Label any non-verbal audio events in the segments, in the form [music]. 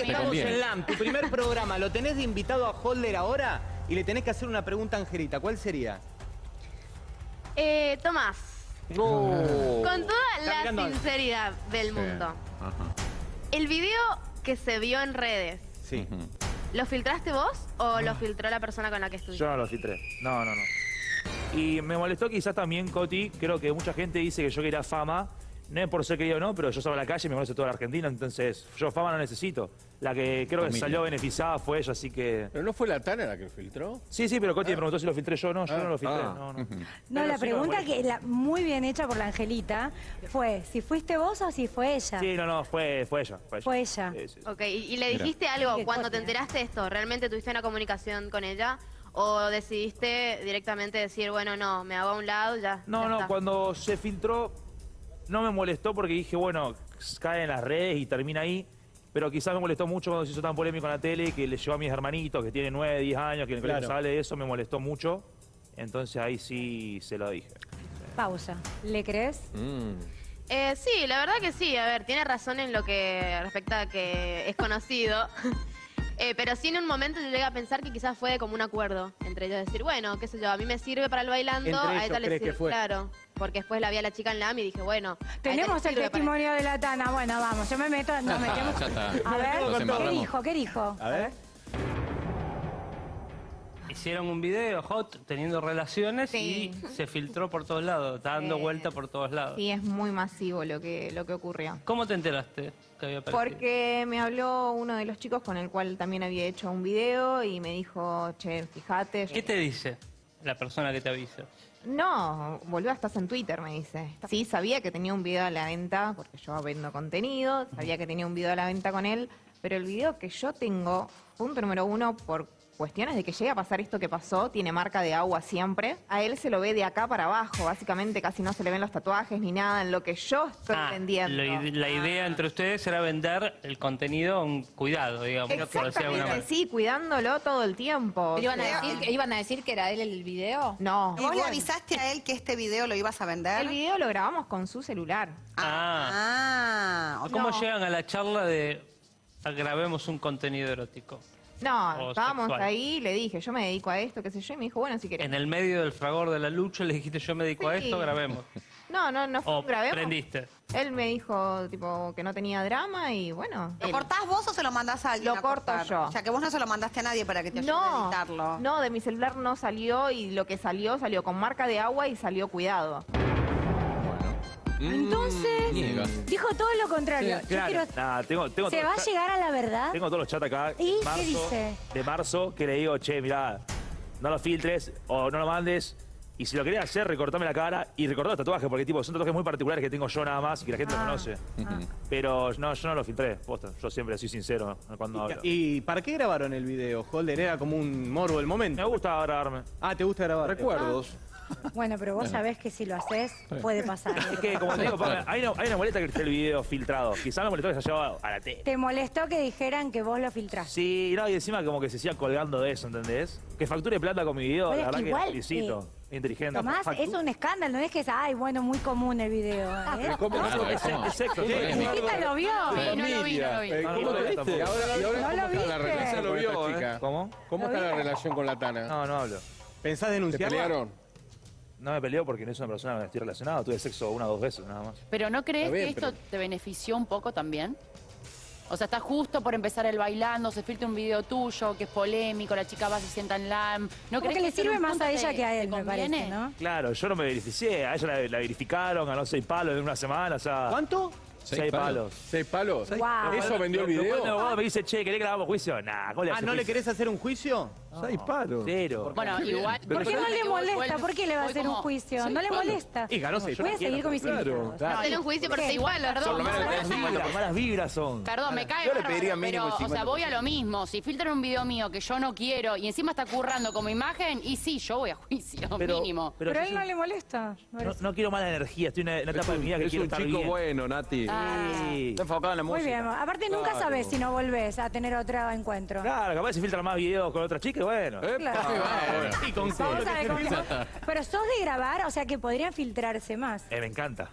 estamos en LAM, tu primer programa. Lo tenés de invitado a Holder ahora y le tenés que hacer una pregunta a Angelita. ¿Cuál sería? Eh, Tomás, Oh. con toda la sinceridad del Sí. mundo, Ajá. el video que se vio en redes, Sí. ¿lo filtraste vos o lo filtró la persona con la que estuviste? Yo no lo filtré. No, no, no. Y me molestó quizás también, Coti, creo que mucha gente dice que yo quería fama. No es por ser querido o no, pero yo estaba en la calle y me conoce toda la Argentina, entonces yo fama no necesito. La que creo que Familia. salió beneficiada fue ella, así que... ¿Pero no fue la Tana la que filtró? Sí, sí, pero Coti me preguntó si lo filtré yo. No, yo Ah. no lo filtré. Ah. No, no. No, la sí, pregunta que la, muy bien hecha por la Angelita fue si fuiste vos o si fue ella. Sí, no, no, fue, fue ella. Fue ella. Fue ella. Sí, sí, sí. Ok, ¿y, y le Mira. dijiste algo cuando te enteraste de esto? ¿Realmente tuviste una comunicación con ella? ¿O decidiste directamente decir, bueno, no, me hago a un lado, ya? No, ya no, está? cuando se filtró no me molestó porque dije, bueno, cae en las redes y termina ahí. Pero quizás me molestó mucho cuando se hizo tan polémico en la tele que le llevó a mis hermanitos que tienen 9, 10 años, que en el colegio Claro. sale de eso, me molestó mucho. Entonces ahí sí se lo dije. Pausa. ¿Le crees? Mm. Eh, sí, la verdad que sí. A ver, tiene razón en lo que respecta a que es conocido. [laughs] Eh, pero sí en un momento yo llegué a pensar que quizás fue como un acuerdo entre ellos. Decir, bueno, qué sé yo, a mí me sirve para el bailando, Entre a ellos ella le crees que sirve. fue. Claro, porque después la vi a la chica en la AMI y dije, bueno. Tenemos el testimonio de la Tana. Bueno, vamos, yo me meto, nos [laughs] metemos. Ya está. A ver, metemos ¿qué dijo? ¿Qué dijo? A ver. Hicieron un video hot teniendo relaciones Sí. y se filtró por todos lados, está dando Eh, vuelta por todos lados. Sí, es muy masivo lo que, lo que ocurrió. ¿Cómo te enteraste que había aparecido? Porque me habló uno de los chicos con el cual también había hecho un video y me dijo, che, fíjate. ¿Qué te dice la persona que te avisa? No, boluda, estás en Twitter, me dice. Sí, sabía que tenía un video a la venta, porque yo vendo contenido, sabía que tenía un video a la venta con él, pero el video que yo tengo, punto número uno, por cuestiones de que llegue a pasar esto que pasó, tiene marca de agua siempre. A él se lo ve de acá para abajo, básicamente casi no se le ven los tatuajes ni nada, en lo que yo estoy Ah, lo ide- la idea entre ustedes era vender el contenido a un cuidado, digamos. Exactamente, sí, cuidándolo todo el tiempo. ¿Pero iban, O a decir, que- ¿Iban a decir que era él el video? No. ¿Y vos le avisaste a él que este video lo ibas a vender? El video lo grabamos con su celular. Ah. Ah, ok. ¿Cómo No. llegan a la charla de "Ah, grabemos un contenido erótico? No, estábamos sexual. ahí, le dije, yo me dedico a esto, qué sé yo, y me dijo, bueno, si querés. En el medio del fragor de la lucha le dijiste yo me dedico a esto, grabemos. [laughs] No, no, no fue O un grabemos. prendiste. Él me dijo, tipo, que no tenía drama y bueno. ¿Lo él- cortás vos o se lo mandás a alguien Lo a corto cortar? yo. O sea, que vos no se lo mandaste a nadie para que te ayude a No, editarlo. no, de mi celular no salió y lo que salió salió con marca de agua y salió cuidado. Entonces, Niega. dijo todo lo contrario. Yo Claro. quiero- Nah, tengo, tengo ¿Se todo- va a llegar a la verdad? Tengo todos los chats acá ¿Y de qué marzo, dice? de marzo que le digo, che, mirá, no lo filtres o no lo mandes. Y si lo querés hacer, recortame la cara y recortar los tatuajes, porque tipo, son tatuajes muy particulares que tengo yo nada más y que la gente no Ah. conoce. Ujú. Pero no, yo no lo filtré, posta. Yo siempre soy sincero cuando hablo. ¿Y, para qué grabaron el video, Holder? Era como un morbo del Me momento. gusta grabarme. Ah, ¿te gusta grabar? Recuerdos. [laughs] Bueno, pero vos sabés que si lo haces, puede pasar. Es que, como te digo, hay una, hay una molesta que esté el video filtrado. Quizás me molestó que se haya llevado a la tele. ¿Te molestó que dijeran que vos lo filtraste? Sí, no, y encima como que se siga colgando de eso, ¿entendés? Que facture plata con mi video, la es verdad que que igual, felicito. Inteligente. Tomás, es un escándalo, no es que es, ay, bueno, muy común el video. [laughs] ¿eh? ¿cómo no? es sexo, Sí, sí. Chiquita lo vio. Sí, no lo vi, no lo vi. Eh, No, ¿Cómo lo te viste? Y ahora, y ahora No ¿cómo lo está la viste. relación ¿eh? chica? ¿Cómo? ¿Cómo ¿Lo está la relación con la Tana? No, no hablo. ¿Pensás ¿Se denunciarla? pelearon? No me peleo porque no es una persona con la que estoy relacionado. Tuve sexo una o dos veces nada más. Pero ¿no crees bien, que esto pero- te benefició un poco también? O sea, está justo por empezar el bailando, se filtra un video tuyo que es polémico, la chica va, se sienta en LAM. ¿No crees que le sirve más a ella te- que a él, me parece, ¿no? Claro, yo no me beneficié. A ella la, la verificaron, ganó seis palos en una semana. O sea, ¿Cuánto? Seis, Seis palos. palos. ¿Seis palos? Guau. ¿Eso vendió el video? me dice, che, ¿querés que grabamos juicio? Nah, ¿cómo le Ah, ¿no le querés hacer un juicio? Seis palos. Cero. Bueno, igual... ¿Por qué no le molesta? ¿Por qué le va a hacer un juicio? ¿No le molesta? Y ganó seis Voy a seguir con mis Claro, invitados. claro. Hacerle un juicio seis palos. Perdón, Por lo menos Malas un vibras, son. Perdón, me cae Yo le pediría mínimo pero, o sea, 50%. voy a lo mismo. Si filtran un video mío que yo no quiero y encima está currando como imagen, y sí, yo voy a juicio, Pero- mínimo. pero Pero a él no le molesta. No, quiero mala energía, estoy en una, etapa de mi vida que Es quiero un estar chico bien. bueno, Nati. Sí. Está enfocado en la Muy música. bien. Aparte, nunca sabes si no volvés a tener otro encuentro. Claro, capaz se filtran más videos con otras chicas, bueno. Claro. Y con Vamos a ver cómo- Pero sos de grabar, o sea que podrían filtrarse más. Eh, me encanta.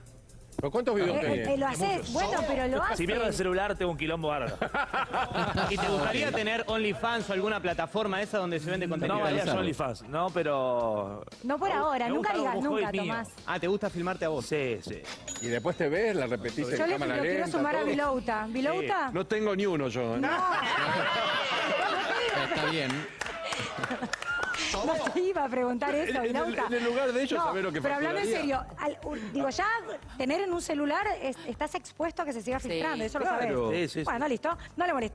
¿Pero cuántos videos Eh, eh, tenés? lo haces, bueno, pero lo haces. Si pierdo el celular, tengo un quilombo bárbaro. [laughs] ¿Y te gustaría tener OnlyFans o alguna plataforma esa donde se vende contenido? No OnlyFans, no, pero... No por ahora, Me nunca gusta digas como nunca, hobby mío. Tomás. Ah, ¿te gusta filmarte a vos? Sí, sí. Y después te ves, la repetís en Yo le cámara lo quiero lenta, sumar a todo. Vilouta. ¿Vilouta? No tengo ni uno yo. ¿eh? [laughs] [laughs] Está bien. No te iba a preguntar eso, En- en en el lugar de ellos, no, sabés lo que Pero hablando en serio, al- digo, ya tener en un celular es- estás expuesto a que se siga filtrando, eso lo sabes. claro. Sí, sí, sí. Bueno, listo, no le molestes.